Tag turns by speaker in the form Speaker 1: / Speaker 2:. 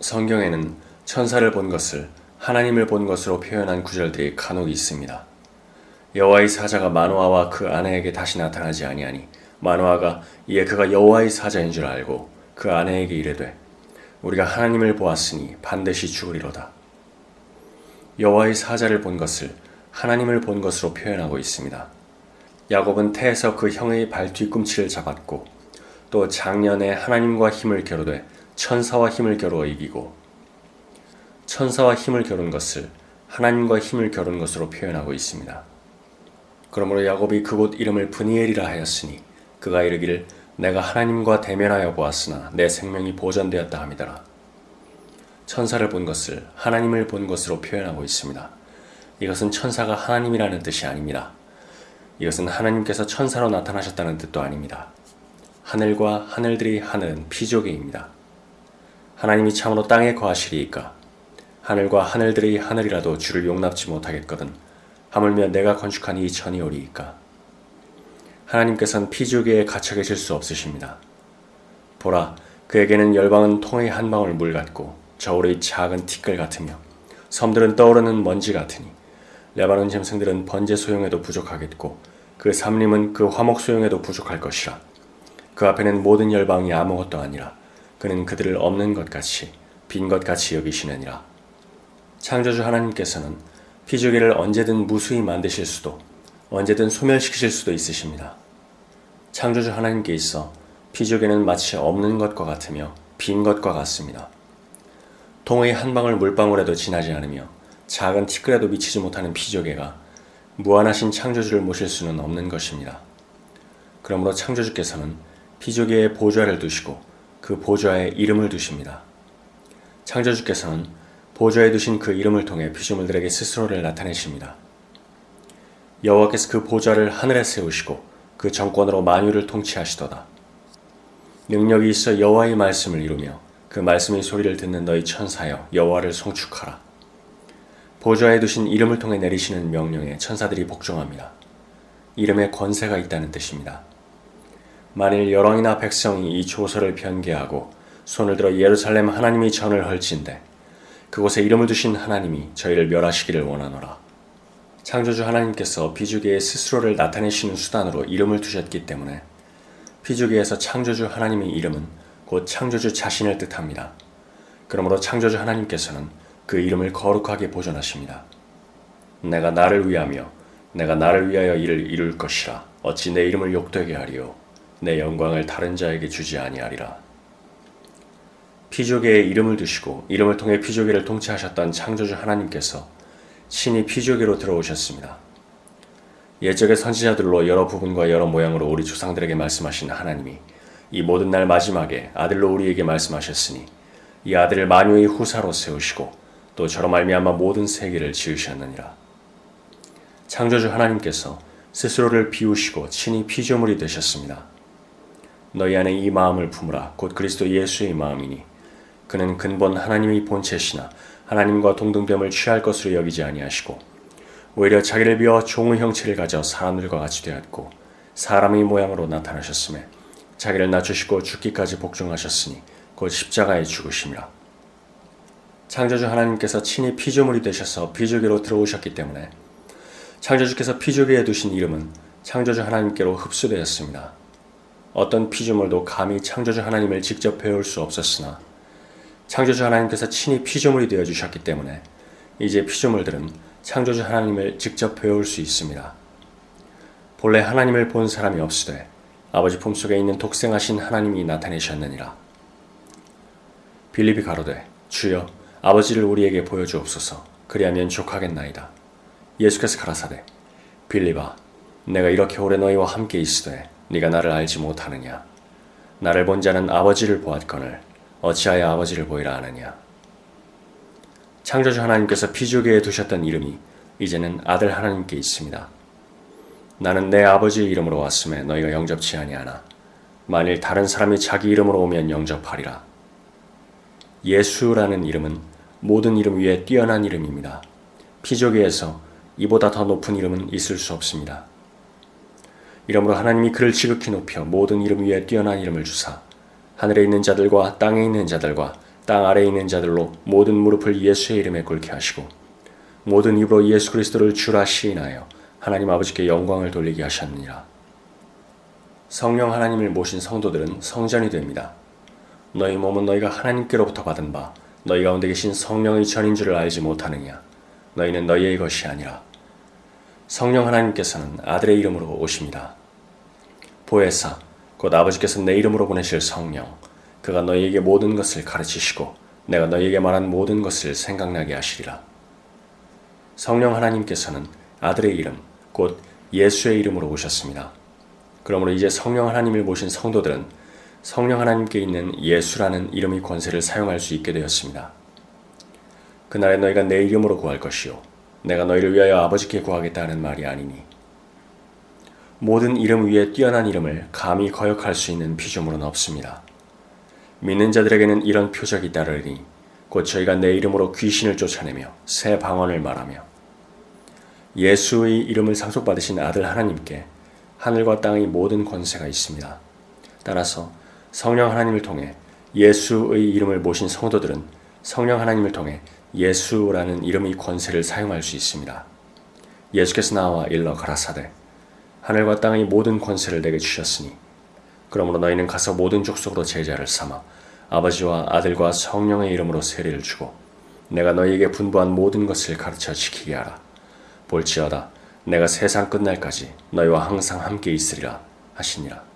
Speaker 1: 성경에는 천사를 본 것을 하나님을 본 것으로 표현한 구절들이 간혹 있습니다. 여호와의 사자가 마노아와 그 아내에게 다시 나타나지 아니하니 마노아가 이에 그가 여호와의 사자인 줄 알고 그 아내에게 이르되 우리가 하나님을 보았으니 반드시 죽으리로다. 여호와의 사자를 본 것을 하나님을 본 것으로 표현하고 있습니다. 야곱은 태에서 그 형의 발 뒤꿈치를 잡았고 또 작년에 하나님과 힘을 겨루되 천사와 힘을 겨루어 이기고 천사와 힘을 겨룬 것을 하나님과 힘을 겨룬 것으로 표현하고 있습니다. 그러므로 야곱이 그곳 이름을 브니엘이라 하였으니 그가 이르기를 내가 하나님과 대면하여 보았으나 내 생명이 보전되었다 함이더라. 천사를 본 것을 하나님을 본 것으로 표현하고 있습니다. 이것은 천사가 하나님이라는 뜻이 아닙니다. 이것은 하나님께서 천사로 나타나셨다는 뜻도 아닙니다. 하늘과 하늘들이 하늘은 피조개입니다. 하나님이 참으로 땅에 거하시리이까? 하늘과 하늘들이 하늘이라도 주를 용납지 못하겠거든 하물며 내가 건축한 이 천이 오리이까? 하나님께서는 피조개에 갇혀 계실 수 없으십니다. 보라 그에게는 열방은 통의 한 방울 물 같고 저울의 작은 티끌 같으며 섬들은 떠오르는 먼지 같으니 레바논 짐승들은 번제 소용에도 부족하겠고 그 삼림은 그 화목 소용에도 부족할 것이라. 그 앞에는 모든 열방이 아무것도 아니라 그는 그들을 없는 것 같이 빈 것 같이 여기시느니라 창조주 하나님께서는 피조개를 언제든 무수히 만드실 수도 언제든 소멸시키실 수도 있으십니다. 창조주 하나님께 있어 피조개는 마치 없는 것과 같으며 빈 것과 같습니다. 동의 한 방울 물방울에도 지나지 않으며 작은 티끌에도 미치지 못하는 피조개가 무한하신 창조주를 모실 수는 없는 것입니다. 그러므로 창조주께서는 피조개의 보좌를 두시고 그 보좌에 이름을 두십니다. 창조주께서는 보좌에 두신 그 이름을 통해 피조물들에게 스스로를 나타내십니다. 여호와께서 그 보좌를 하늘에 세우시고 그 정권으로 만유를 통치하시도다. 능력이 있어 여호와의 말씀을 이루며 그 말씀의 소리를 듣는 너희 천사여 여호와를 송축하라. 보좌에 두신 이름을 통해 내리시는 명령에 천사들이 복종합니다. 이름에 권세가 있다는 뜻입니다. 만일 여왕이나 백성이 이 조서를 변개하고 손을 들어 예루살렘 하나님이 전을 헐진대 그곳에 이름을 두신 하나님이 저희를 멸하시기를 원하노라. 창조주 하나님께서 비주기에 스스로를 나타내시는 수단으로 이름을 두셨기 때문에 비주기에서 창조주 하나님의 이름은 곧 창조주 자신을 뜻합니다. 그러므로 창조주 하나님께서는 그 이름을 거룩하게 보존하십니다. 내가 나를 위하며 내가 나를 위하여 이를 이룰 것이라 어찌 내 이름을 욕되게 하리요 내 영광을 다른 자에게 주지 아니하리라. 피조개의 이름을 두시고 이름을 통해 피조개를 통치하셨던 창조주 하나님께서 신이 피조개로 들어오셨습니다. 예적의 선지자들로 여러 부분과 여러 모양으로 우리 조상들에게 말씀하신 하나님이 이 모든 날 마지막에 아들로 우리에게 말씀하셨으니 이 아들을 만유의 후사로 세우시고 또 저로 말미암아 모든 세계를 지으셨느니라. 창조주 하나님께서 스스로를 비우시고 친히 피조물이 되셨습니다. 너희 안에 이 마음을 품으라 곧 그리스도 예수의 마음이니 그는 근본 하나님의 본체시나 하나님과 동등됨을 취할 것으로 여기지 아니하시고 오히려 자기를 비워 종의 형체를 가져 사람들과 같이 되었고 사람의 모양으로 나타나셨음에 자기를 낮추시고 죽기까지 복종하셨으니 곧 십자가에 죽으심이라. 창조주 하나님께서 친히 피조물이 되셔서 피조계로 들어오셨기 때문에 창조주께서 피조계에 두신 이름은 창조주 하나님께로 흡수되었습니다. 어떤 피조물도 감히 창조주 하나님을 직접 배울 수 없었으나 창조주 하나님께서 친히 피조물이 되어 주셨기 때문에 이제 피조물들은 창조주 하나님을 직접 배울 수 있습니다. 본래 하나님을 본 사람이 없으되 아버지 품속에 있는 독생하신 하나님이 나타내셨느니라. 빌립이 가로되 주여 아버지를 우리에게 보여주옵소서 그리하면 족하겠나이다. 예수께서 가라사대 빌립아 내가 이렇게 오래 너희와 함께 있으되 네가 나를 알지 못하느냐 나를 본 자는 아버지를 보았거늘 어찌하여 아버지를 보이라 하느냐. 창조주 하나님께서 피조계에 두셨던 이름이 이제는 아들 하나님께 있습니다. 나는 내 아버지의 이름으로 왔음에 너희가 영접치 아니하나 만일 다른 사람이 자기 이름으로 오면 영접하리라. 예수라는 이름은 모든 이름 위에 뛰어난 이름입니다. 피조계에서 이보다 더 높은 이름은 있을 수 없습니다. 이러므로 하나님이 그를 지극히 높여 모든 이름 위에 뛰어난 이름을 주사 하늘에 있는 자들과 땅에 있는 자들과 땅 아래에 있는 자들로 모든 무릎을 예수의 이름에 꿇게 하시고 모든 입으로 예수 그리스도를 주라 시인하여 하나님 아버지께 영광을 돌리게 하셨느니라. 성령 하나님을 모신 성도들은 성전이 됩니다. 너희 몸은 너희가 하나님께로부터 받은 바 너희 가운데 계신 성령의 전인 줄을 알지 못하느냐 너희는 너희의 것이 아니라 성령 하나님께서는 아들의 이름으로 오십니다. 보혜사 곧 아버지께서 내 이름으로 보내실 성령 그가 너희에게 모든 것을 가르치시고 내가 너희에게 말한 모든 것을 생각나게 하시리라. 성령 하나님께서는 아들의 이름 곧 예수의 이름으로 오셨습니다. 그러므로 이제 성령 하나님을 모신 성도들은 성령 하나님께 있는 예수라는 이름의 권세를 사용할 수 있게 되었습니다. 그날에 너희가 내 이름으로 구할 것이요 내가 너희를 위하여 아버지께 구하겠다 하는 말이 아니니 모든 이름 위에 뛰어난 이름을 감히 거역할 수 있는 피조물은 없습니다. 믿는 자들에게는 이런 표적이 따르니 곧 저희가 내 이름으로 귀신을 쫓아내며 새 방언을 말하며 예수의 이름을 상속받으신 아들 하나님께 하늘과 땅의 모든 권세가 있습니다. 따라서 성령 하나님을 통해 예수의 이름을 모신 성도들은 성령 하나님을 통해 예수라는 이름의 권세를 사용할 수 있습니다. 예수께서 나와 일러 가라사대 하늘과 땅의 모든 권세를 내게 주셨으니 그러므로 너희는 가서 모든 족속으로 제자를 삼아 아버지와 아들과 성령의 이름으로 세례를 주고 내가 너희에게 분부한 모든 것을 가르쳐 지키게 하라. 볼지어다 내가 세상 끝날까지 너희와 항상 함께 있으리라 하시니라.